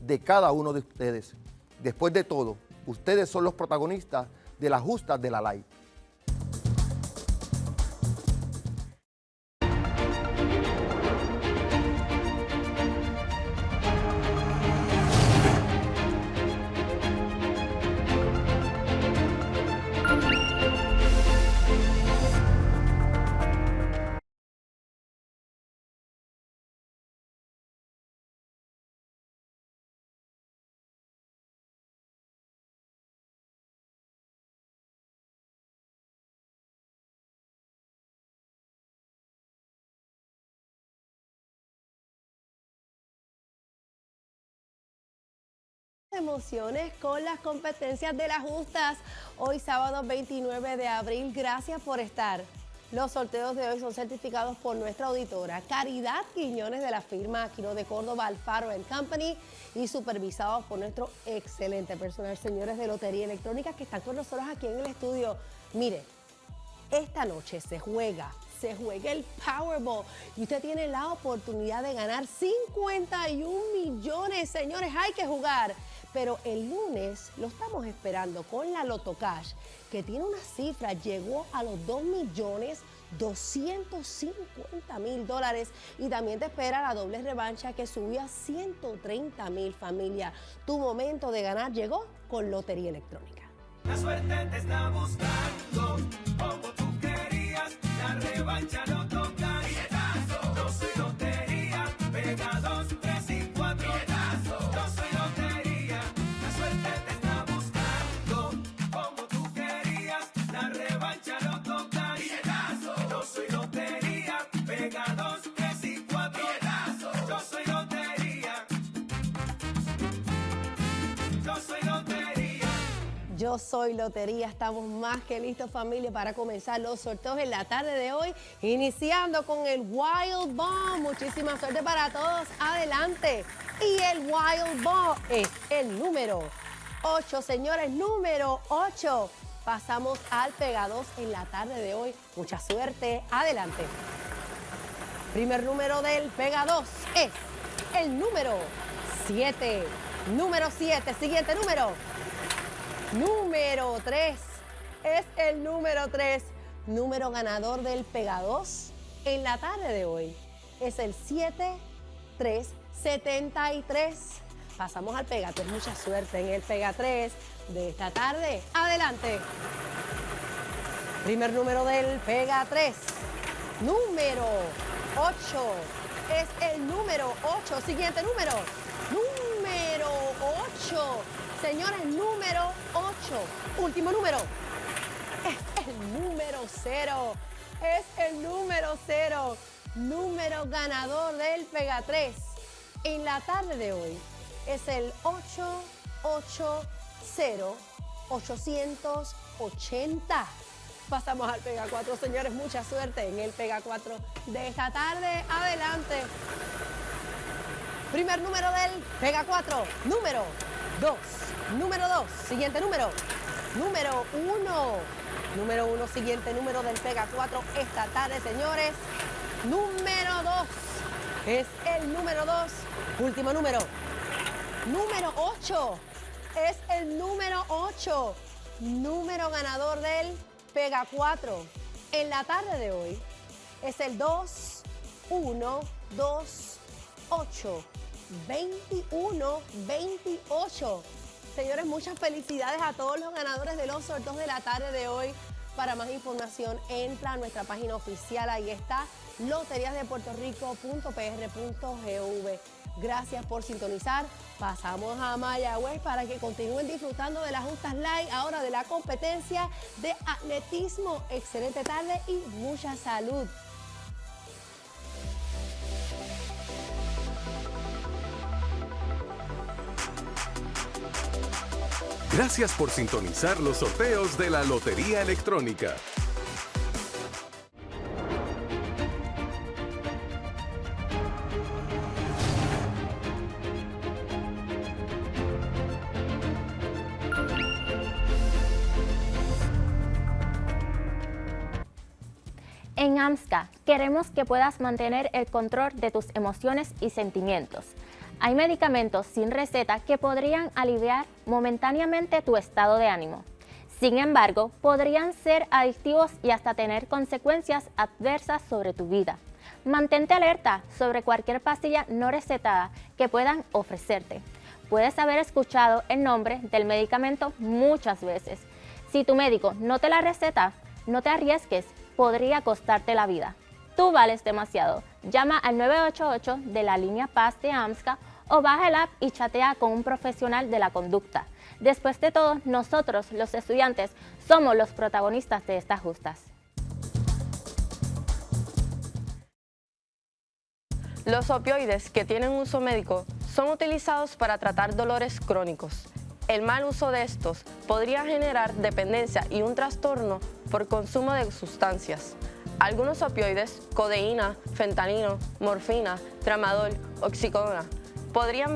de cada uno de ustedes. Después de todo, ustedes son los protagonistas de las justas de la ley. Emociones con las competencias de las justas. Hoy sábado 29 de abril, gracias por estar. Los sorteos de hoy son certificados por nuestra auditora Caridad Quiñones de la firma Aquino de Córdoba Alfaro Company y supervisados por nuestro excelente personal, señores de Lotería Electrónica que están con nosotros aquí en el estudio. Mire, esta noche se juega se juega el Powerball y usted tiene la oportunidad de ganar 51 millones. Señores, hay que jugar pero el lunes lo estamos esperando con la Loto Cash, que tiene una cifra, llegó a los 2 millones 250 mil dólares y también te espera la doble revancha que subió a 130 mil familia. Tu momento de ganar llegó con Lotería Electrónica. La suerte te está buscando, como tú querías, la revancha no Yo soy Lotería, estamos más que listos familia para comenzar los sorteos en la tarde de hoy, iniciando con el Wild Bomb. Muchísima suerte para todos, adelante. Y el Wild Bomb es el número 8, señores, número 8. Pasamos al Pega 2 en la tarde de hoy. Mucha suerte, adelante. Primer número del Pega 2 es el número 7. Número 7, siguiente número Número 3 es el número 3, número ganador del Pega 2 en la tarde de hoy. Es el 7373. Pasamos al Pega 3, mucha suerte en el Pega 3 de esta tarde. Adelante. Primer número del Pega 3, número 8. Es el número 8. Siguiente número, número 8. Señores, número 8. Último número. Es el número 0. Es el número 0. Número ganador del Pega 3. En la tarde de hoy es el 880 880. Pasamos al Pega 4, señores. Mucha suerte en el Pega 4 de esta tarde. Adelante. Primer número del Pega 4. Número 2. Número 2. Siguiente número. Número 1. Número 1. Siguiente número del Pega 4 esta tarde, señores. Número 2. Es el número 2. Último número. Número 8. Es el número 8. Número ganador del Pega 4. En la tarde de hoy es el 2, 1, 2, 8. 21, 28. Señores, muchas felicidades a todos los ganadores de los sorteos de la tarde de hoy. Para más información, entra a nuestra página oficial. Ahí está, loteriasdepuertorico.pr.gv. Gracias por sintonizar. Pasamos a Mayagüez para que continúen disfrutando de las justas live, ahora de la competencia de atletismo. Excelente tarde y mucha salud. Gracias por sintonizar los sorteos de la Lotería Electrónica. En AMSCA queremos que puedas mantener el control de tus emociones y sentimientos Hay medicamentos sin receta que podrían aliviar momentáneamente tu estado de ánimo. Sin embargo, podrían ser adictivos y hasta tener consecuencias adversas sobre tu vida. Mantente alerta sobre cualquier pastilla no recetada que puedan ofrecerte. Puedes haber escuchado el nombre del medicamento muchas veces. Si tu médico no te la receta, no te arriesgues, podría costarte la vida. Tú vales demasiado. Llama al 988 de la línea Paz de AMSCA o baja el app y chatea con un profesional de la conducta. Después de todo, nosotros, los estudiantes, somos los protagonistas de estas justas. Los opioides que tienen uso médico son utilizados para tratar dolores crónicos. El mal uso de estos podría generar dependencia y un trastorno por consumo de sustancias. Algunos opioides, codeína, fentanilo, morfina, tramadol, oxicodona, podrían